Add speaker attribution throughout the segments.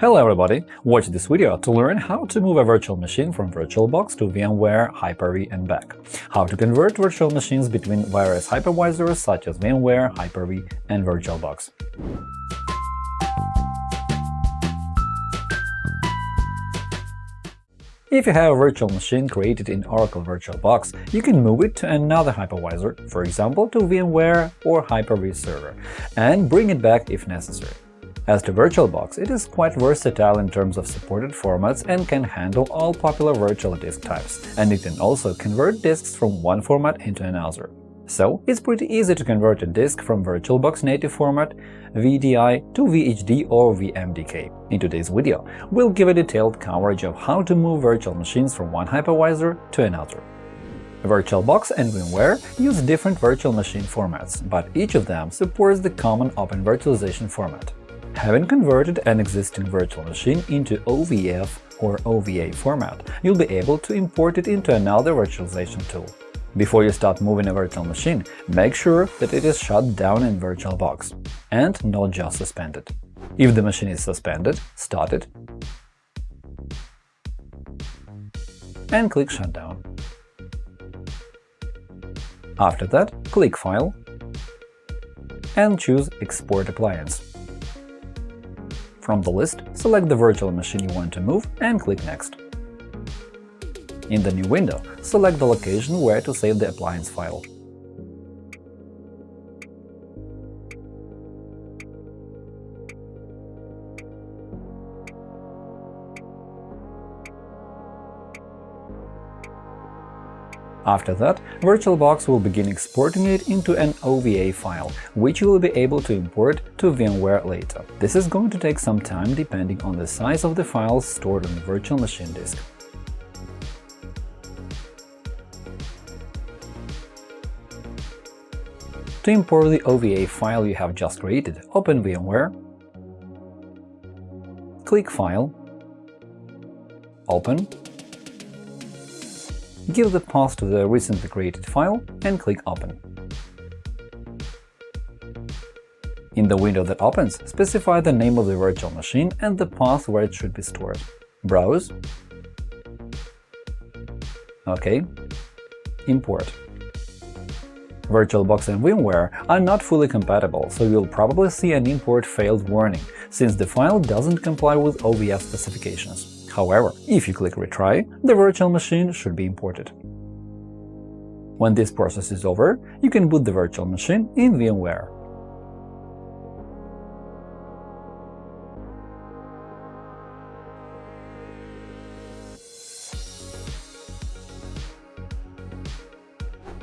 Speaker 1: Hello everybody! Watch this video to learn how to move a virtual machine from VirtualBox to VMware, Hyper-V and back, how to convert virtual machines between various hypervisors such as VMware, Hyper-V and VirtualBox. If you have a virtual machine created in Oracle VirtualBox, you can move it to another hypervisor, for example to VMware or Hyper-V server, and bring it back if necessary. As to VirtualBox, it is quite versatile in terms of supported formats and can handle all popular virtual disk types, and it can also convert disks from one format into another. So, it's pretty easy to convert a disk from VirtualBox native format VDI to VHD or VMDK. In today's video, we'll give a detailed coverage of how to move virtual machines from one hypervisor to another. VirtualBox and VMware use different virtual machine formats, but each of them supports the common Open Virtualization format. Having converted an existing virtual machine into OVF or OVA format, you'll be able to import it into another virtualization tool. Before you start moving a virtual machine, make sure that it is shut down in VirtualBox and not just suspended. If the machine is suspended, start it and click Shutdown. After that, click File and choose Export appliance. From the list, select the virtual machine you want to move and click Next. In the new window, select the location where to save the appliance file. After that, VirtualBox will begin exporting it into an OVA file, which you will be able to import to VMware later. This is going to take some time depending on the size of the files stored on the virtual machine disk. To import the OVA file you have just created, open VMware, click File, Open, give the path to the recently created file and click Open. In the window that opens, specify the name of the virtual machine and the path where it should be stored. Browse OK. Import. VirtualBox and VMware are not fully compatible, so you'll probably see an import failed warning, since the file doesn't comply with OVF specifications. However, if you click Retry, the virtual machine should be imported. When this process is over, you can boot the virtual machine in VMware.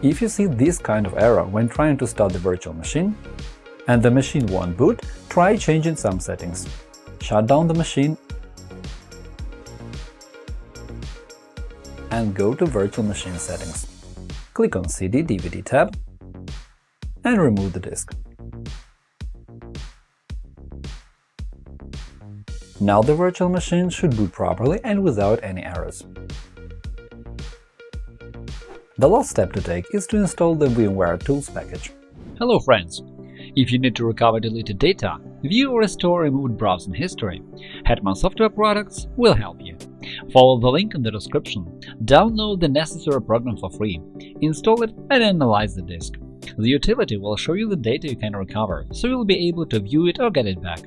Speaker 1: If you see this kind of error when trying to start the virtual machine, and the machine won't boot, try changing some settings. Shut down the machine and go to Virtual Machine Settings. Click on CD-DVD tab and remove the disk. Now the virtual machine should boot properly and without any errors. The last step to take is to install the VMware Tools package.
Speaker 2: Hello friends! If you need to recover deleted data, view or restore removed browsing history, Hetman Software Products will help you. Follow the link in the description, download the necessary program for free, install it and analyze the disk. The utility will show you the data you can recover, so you'll be able to view it or get it back.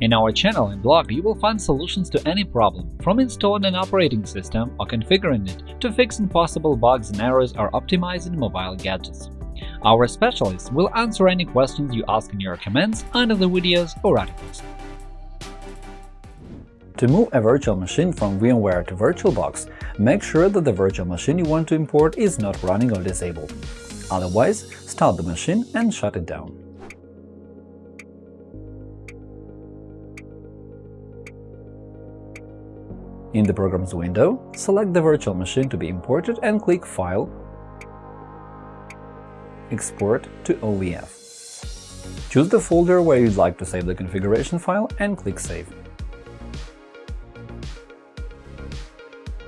Speaker 2: In our channel and blog, you will find solutions to any problem, from installing an operating system or configuring it to fixing possible bugs and errors or optimizing mobile gadgets. Our specialists will answer any questions you ask in your comments under the videos or articles.
Speaker 1: To move a virtual machine from VMware to VirtualBox, make sure that the virtual machine you want to import is not running or disabled. Otherwise, start the machine and shut it down. In the Programs window, select the virtual machine to be imported and click File, Export to OVF. Choose the folder where you'd like to save the configuration file and click Save.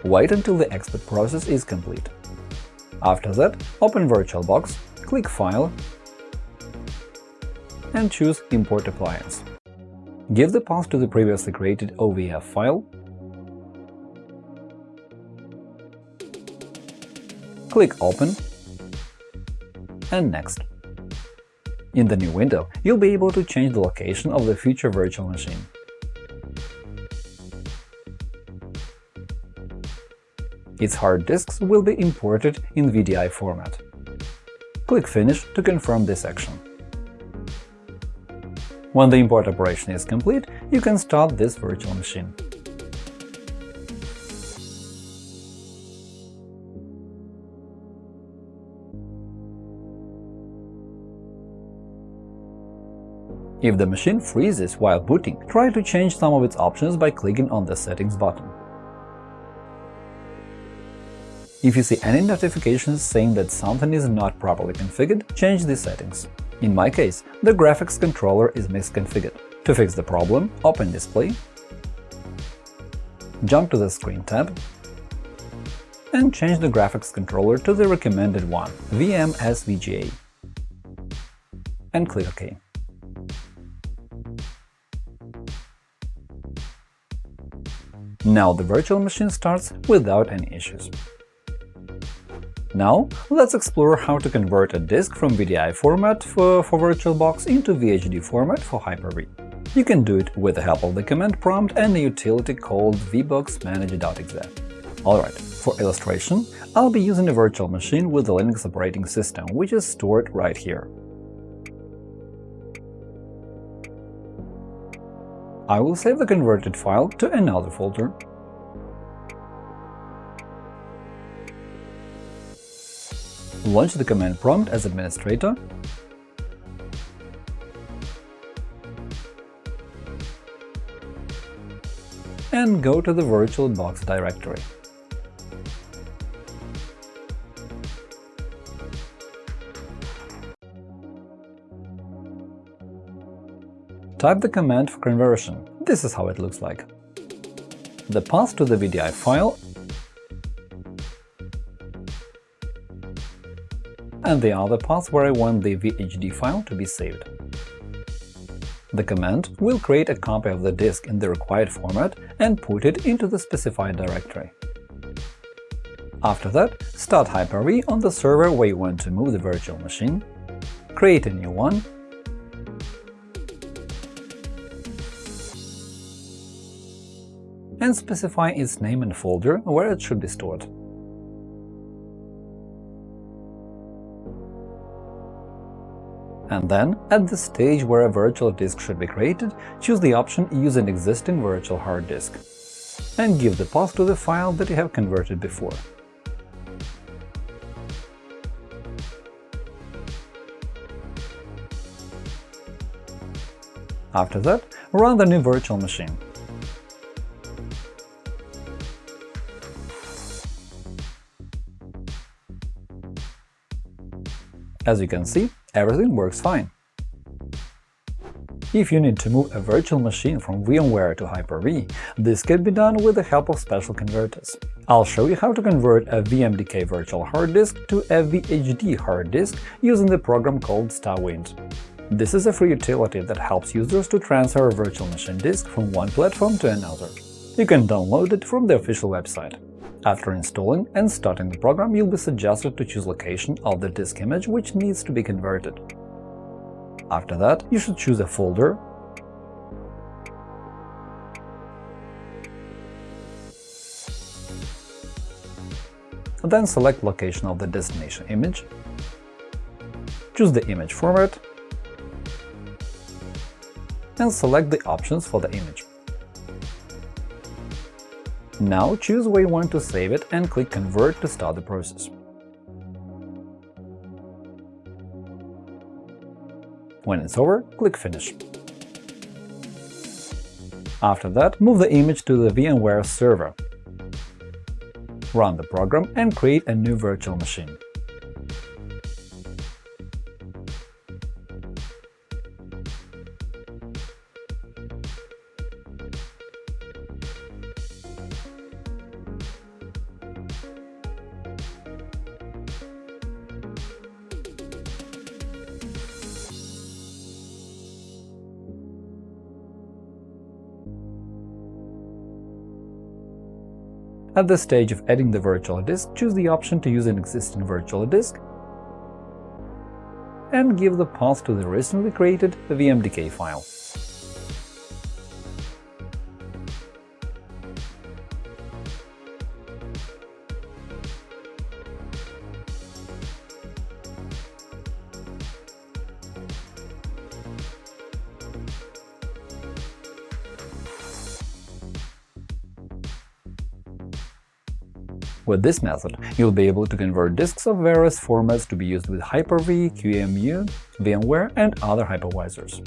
Speaker 1: Wait until the export process is complete. After that, open VirtualBox, click File and choose Import appliance. Give the path to the previously created OVF file, click Open, and Next. In the new window, you'll be able to change the location of the future virtual machine. Its hard disks will be imported in VDI format. Click Finish to confirm this action. When the import operation is complete, you can start this virtual machine. If the machine freezes while booting, try to change some of its options by clicking on the Settings button. If you see any notifications saying that something is not properly configured, change the settings. In my case, the graphics controller is misconfigured. To fix the problem, open Display, jump to the Screen tab, and change the graphics controller to the recommended one – VM-SVGA, and click OK. Now the virtual machine starts without any issues. Now, let's explore how to convert a disk from VDI format for, for VirtualBox into VHD format for Hyper-V. You can do it with the help of the command prompt and a utility called vboxmanager.exe. Alright, for illustration, I'll be using a virtual machine with the Linux operating system, which is stored right here. I will save the converted file to another folder launch the command prompt as administrator, and go to the VirtualBox directory. Type the command for conversion. This is how it looks like. The path to the VDI file and the other path where I want the VHD file to be saved. The command will create a copy of the disk in the required format and put it into the specified directory. After that, start Hyper-V on the server where you want to move the virtual machine, create a new one, and specify its name and folder where it should be stored. And then, at the stage where a virtual disk should be created, choose the option Use an existing virtual hard disk and give the path to the file that you have converted before. After that, run the new virtual machine. As you can see, everything works fine. If you need to move a virtual machine from VMware to Hyper-V, this can be done with the help of special converters. I'll show you how to convert a VMDK virtual hard disk to a VHD hard disk using the program called StarWind. This is a free utility that helps users to transfer a virtual machine disk from one platform to another. You can download it from the official website. After installing and starting the program, you'll be suggested to choose location of the disk image which needs to be converted. After that, you should choose a folder then select location of the destination image, choose the image format, and select the options for the image. Now choose where you want to save it and click Convert to start the process. When it's over, click Finish. After that, move the image to the VMware server, run the program and create a new virtual machine. At the stage of adding the virtual disk, choose the option to use an existing virtual disk and give the path to the recently created VMDK file. With this method, you'll be able to convert disks of various formats to be used with Hyper-V, QEMU, VMware, and other hypervisors.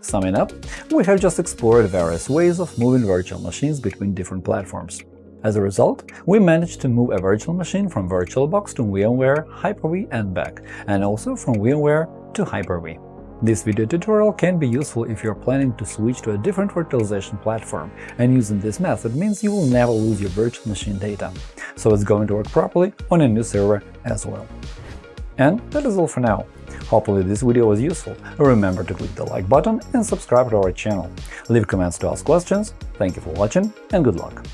Speaker 1: Summing up, we have just explored various ways of moving virtual machines between different platforms. As a result, we managed to move a virtual machine from VirtualBox to VMware, Hyper-V and back, and also from VMware to Hyper-V. This video tutorial can be useful if you're planning to switch to a different virtualization platform, and using this method means you will never lose your virtual machine data, so it's going to work properly on a new server as well. And that is all for now. Hopefully this video was useful. Remember to click the like button and subscribe to our channel. Leave comments to ask questions. Thank you for watching and good luck!